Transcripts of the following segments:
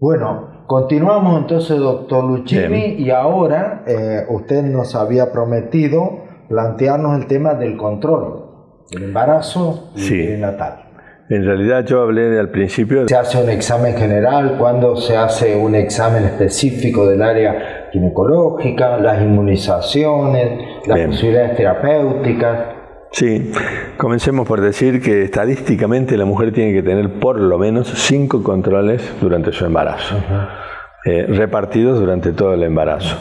Bueno, continuamos entonces, doctor Luchini, y ahora eh, usted nos había prometido plantearnos el tema del control del embarazo y Sí. natal. En realidad yo hablé al principio Se hace un examen general, cuando se hace un examen específico del área ginecológica, las inmunizaciones, las Bien. posibilidades terapéuticas. Sí, comencemos por decir que estadísticamente la mujer tiene que tener por lo menos cinco controles durante su embarazo, eh, repartidos durante todo el embarazo.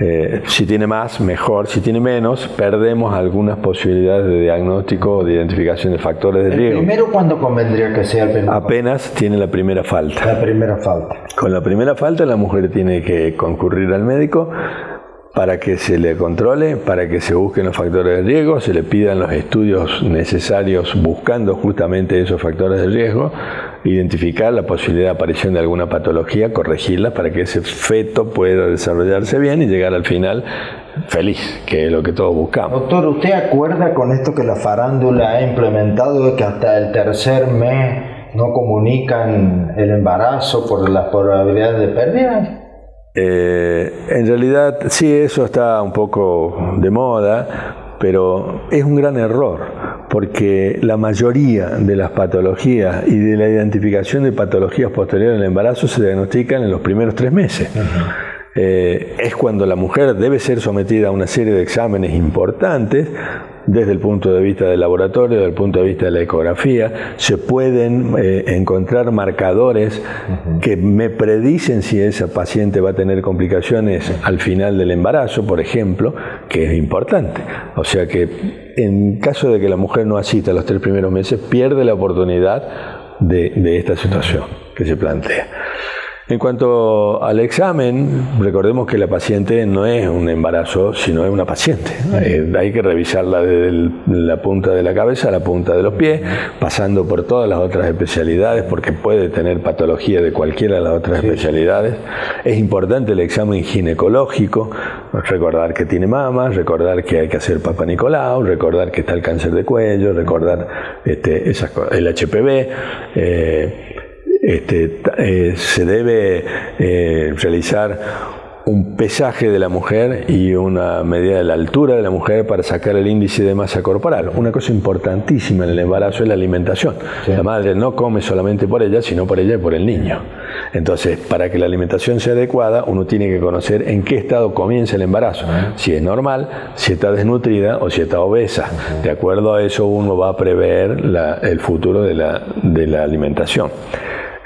Eh, si tiene más, mejor. Si tiene menos, perdemos algunas posibilidades de diagnóstico o de identificación de factores de El riesgo. primero, ¿cuándo convendría que sea el primer Apenas tiene la primera falta. La primera falta. Con la primera falta la mujer tiene que concurrir al médico para que se le controle, para que se busquen los factores de riesgo, se le pidan los estudios necesarios buscando justamente esos factores de riesgo, identificar la posibilidad de aparición de alguna patología, corregirla para que ese feto pueda desarrollarse bien y llegar al final feliz, que es lo que todos buscamos. Doctor, ¿usted acuerda con esto que la farándula ha implementado que hasta el tercer mes no comunican el embarazo por las probabilidades de pérdida? Eh, en realidad sí, eso está un poco de moda, pero es un gran error, porque la mayoría de las patologías y de la identificación de patologías posteriores al embarazo se diagnostican en los primeros tres meses. Eh, es cuando la mujer debe ser sometida a una serie de exámenes importantes desde el punto de vista del laboratorio, desde el punto de vista de la ecografía, se pueden eh, encontrar marcadores que me predicen si esa paciente va a tener complicaciones al final del embarazo, por ejemplo, que es importante. O sea que en caso de que la mujer no asista los tres primeros meses, pierde la oportunidad de, de esta situación que se plantea. En cuanto al examen, recordemos que la paciente no es un embarazo, sino es una paciente. Eh, hay que revisarla desde el- la punta de la cabeza a la punta de los pies, pasando por todas las otras especialidades, porque puede tener patología de cualquiera de las otras especialidades. Es importante el examen ginecológico, recordar que tiene mama, recordar que hay que hacer Papa Nicolau, recordar que está el cáncer de cuello, recordar este, esas el HPV. eh, este, eh, se debe eh, realizar un pesaje de la mujer y una medida de la altura de la mujer para sacar el índice de masa corporal. Una cosa importantísima en el embarazo es la alimentación. La madre no come solamente por ella, sino por ella y por el niño. Entonces, para que la alimentación sea adecuada, uno tiene que conocer en qué estado comienza el embarazo. Si es normal, si está desnutrida o si está obesa. De acuerdo a eso, uno va a prever la- el futuro de la, de la alimentación.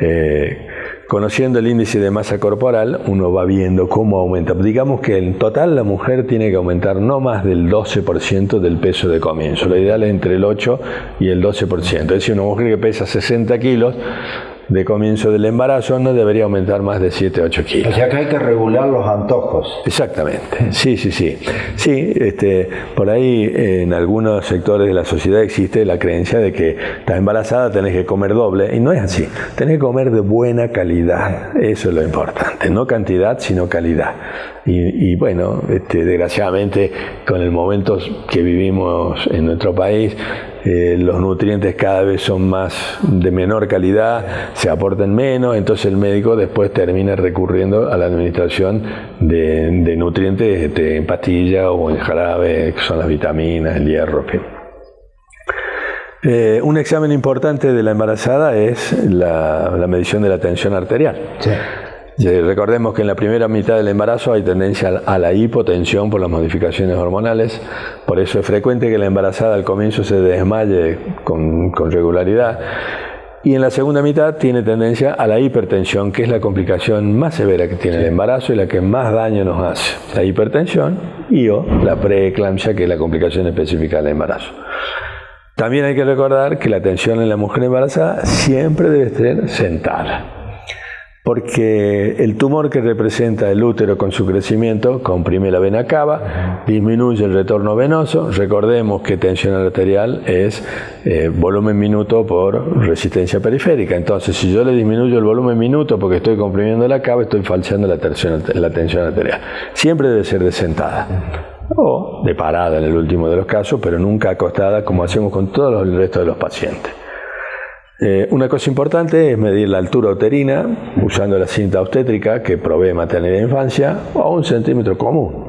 Eh, conociendo el índice de masa corporal, uno va viendo cómo aumenta. Digamos que en total la mujer tiene que aumentar no más del 12% del peso de comienzo. Lo ideal es entre el 8 y el 12%. Es decir, una mujer que pesa 60 kilos de comienzo del embarazo no debería aumentar más de 7 8 kilos. O sea que hay que regular los antojos. Exactamente, sí, sí, sí. Sí, este, por ahí en algunos sectores de la sociedad existe la creencia de que estás embarazada, tenés que comer doble, y no es así. Tenés que comer de buena calidad, eso es lo importante, no cantidad, sino calidad. Y, y bueno, este, desgraciadamente con el momento que vivimos en nuestro país, eh, los nutrientes cada vez son más de menor calidad, se aportan menos, entonces el médico después termina recurriendo a la administración de, nutrientes este, en pastilla o en jarabe, que son las vitaminas, el hierro. Eh, un examen importante de la embarazada es la, la medición de la tensión arterial. Eh, Recordemos que en la primera mitad del embarazo hay tendencia a la hipotensión por las modificaciones hormonales, por eso es frecuente que la embarazada al comienzo se desmaye con, con regularidad. Y en la segunda mitad tiene tendencia a la hipertensión, que es la complicación más severa que tiene el embarazo y la que más daño nos hace. La hipertensión y o la preeclampsia, que es la complicación específica del embarazo. También hay que recordar que la tensión en la mujer embarazada siempre debe ser sentada porque el tumor que representa el útero con su crecimiento comprime la vena cava, disminuye el retorno venoso. Recordemos que tensión arterial es eh, volumen minuto por resistencia periférica. Entonces, si yo le disminuyo el volumen minuto porque estoy comprimiendo la cava, estoy falseando la tensión, la tensión arterial. Siempre debe ser de sentada o de parada en el último de los casos, pero nunca acostada como hacemos con todos los- el resto de los pacientes. Eh, una cosa importante es medir la altura uterina usando la cinta obstétrica que provee maternidad e infancia a un centímetro común.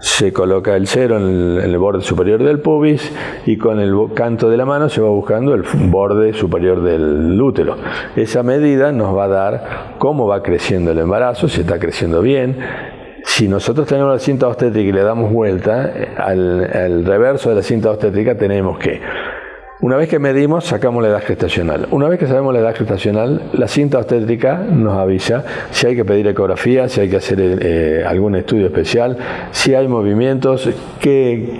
Se coloca el cero en el, borde superior del pubis y con el canto de la mano se va buscando el borde superior del útero. Esa medida nos va a dar cómo va creciendo el embarazo, si está creciendo bien, si nosotros tenemos la cinta obstétrica y le damos vuelta, al, al, reverso de la cinta obstétrica tenemos que una vez que medimos, sacamos la edad gestacional. Una vez que sabemos la edad gestacional, la cinta obstétrica nos avisa si hay que pedir ecografía, si hay que hacer eh, algún estudio especial, si hay movimientos, qué,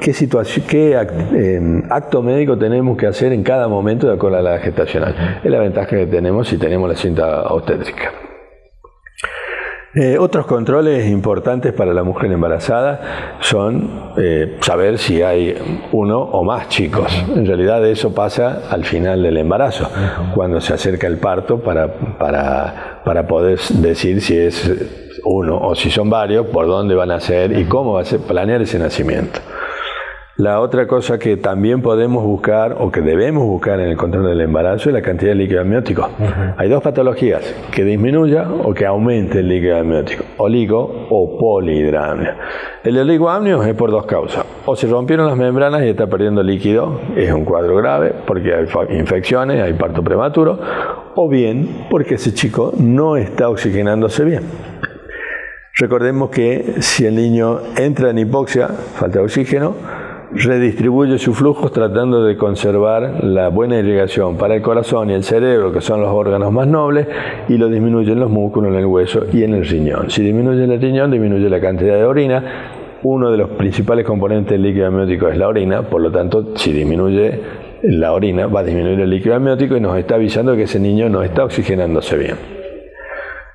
qué, situación, qué em, acto médico tenemos que hacer en cada momento de acuerdo a la edad gestacional. Es la ventaja que tenemos si tenemos la cinta obstétrica. Eh, otros controles importantes para la mujer embarazada son eh, saber si hay uno o más chicos. En realidad eso pasa al final del embarazo, cuando se acerca el parto para, para, para poder decir si es uno o si son varios, por dónde van a ser y cómo va a ser, planear ese nacimiento. La otra cosa que también podemos buscar o que debemos buscar en el control del embarazo es la cantidad de líquido amniótico. Hay dos patologías, que disminuya o que aumente el líquido amniótico, oligo o polihidramnia. El oligoamnio es por dos causas. O se rompieron las membranas y está perdiendo líquido, es un cuadro grave porque hay infecciones, hay parto prematuro, o bien porque ese chico no está oxigenándose bien. Recordemos que si el niño entra en hipoxia, falta de oxígeno, redistribuye sus flujos tratando de conservar la buena irrigación para el corazón y el cerebro, que son los órganos más nobles, y lo disminuye en los músculos, en el hueso y en el riñón. Si disminuye el riñón, disminuye la cantidad de orina. Uno de los principales componentes del líquido amniótico es la orina, por lo tanto, si disminuye la orina, va a disminuir el líquido amniótico y nos está avisando que ese niño no está oxigenándose bien.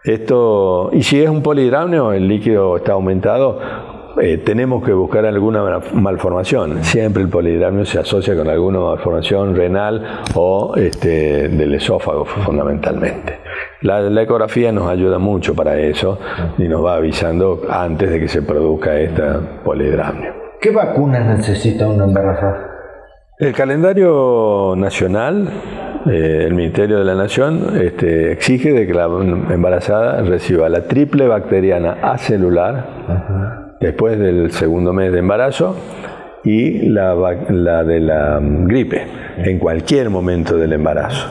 Esto, y si es un polihidramnio, el líquido está aumentado, eh, tenemos que buscar alguna malformación. Siempre el polihidramnio se asocia con alguna malformación renal o este, del esófago fundamentalmente. La, ecografía nos ayuda mucho para eso y nos va avisando antes de que se produzca esta polihidramnio. ¿Qué vacunas necesita una embarazada? El calendario nacional, eh, el Ministerio de la Nación, este, exige de que la embarazada reciba la triple bacteriana acelular, después del segundo mes de embarazo y la, de la mm, gripe en cualquier momento del embarazo.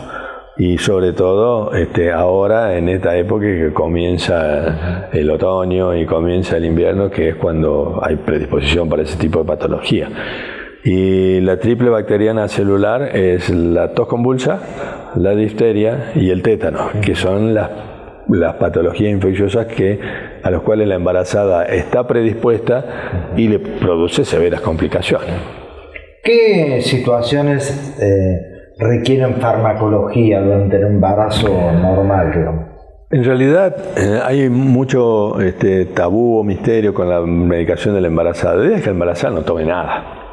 Y sobre todo este, ahora, en esta época que comienza el otoño y comienza el invierno, que es cuando hay predisposición para ese tipo de patología. Y la triple bacteriana celular es la tos convulsa, la difteria y el tétano, que son las las patologías infecciosas que, a las cuales la embarazada está predispuesta y le produce severas complicaciones. ¿Qué situaciones eh, requieren farmacología durante el embarazo normal? En realidad eh, hay mucho este, tabú o misterio con la medicación de la embarazada. La idea es que la embarazada no tome nada.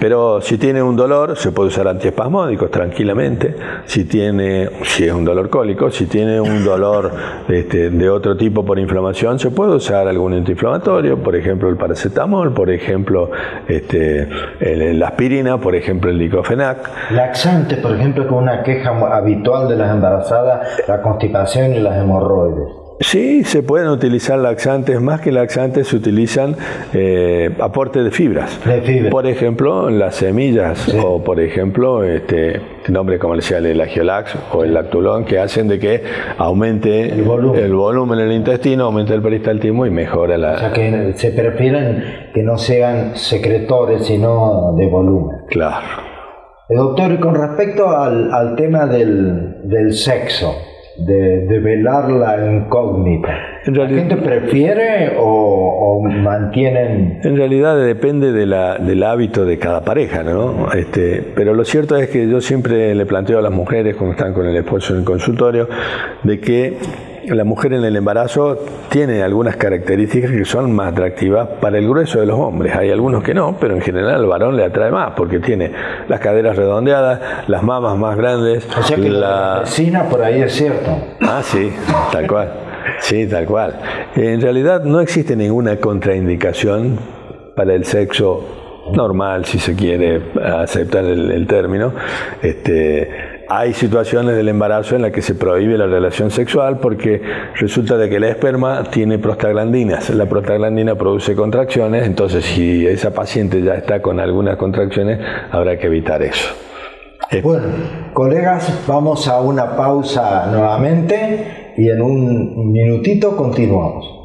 Pero si tiene un dolor, se puede usar antiespasmódicos tranquilamente. Si tiene, si es un dolor cólico, si tiene un dolor este, de otro tipo por inflamación, se puede usar algún antiinflamatorio, por ejemplo el paracetamol, por ejemplo este, la aspirina, por ejemplo el diclofenac. Laxantes, por ejemplo, que una queja habitual de las embarazadas, la constipación y las hemorroides. Sí, se pueden utilizar laxantes, más que laxantes se utilizan eh, aportes de fibras. Por ejemplo, las semillas o por ejemplo, este nombre comercial el agiolax o el lactulón que hacen de que aumente el volumen, en el intestino, aumente el peristaltismo y mejora la... O sea que se prefieren que no sean secretores sino de volumen. Claro. Eh, doctor, y con respecto al, al tema del, del sexo, de, velar la incógnita. ¿La gente prefiere o, mantienen...? En realidad depende de la, del hábito de cada pareja, ¿no? Este, pero lo cierto es que yo siempre le planteo a las mujeres cuando están con el esposo en el consultorio de que la mujer en el embarazo tiene algunas características que son más atractivas para el grueso de los hombres. Hay algunos que no, pero en general al varón le atrae más porque tiene las caderas redondeadas, las mamas más grandes. O sea que la vecina por ahí es cierto. Ah, sí, tal cual. Sí, tal cual. En realidad no existe ninguna contraindicación para el sexo normal, si se quiere aceptar el, el término, este, hay situaciones del embarazo en las que se prohíbe la relación sexual porque resulta de que el esperma tiene prostaglandinas. La prostaglandina produce contracciones, entonces si esa paciente ya está con algunas contracciones, habrá que evitar eso. Bueno, colegas, vamos a una pausa nuevamente y en un minutito continuamos.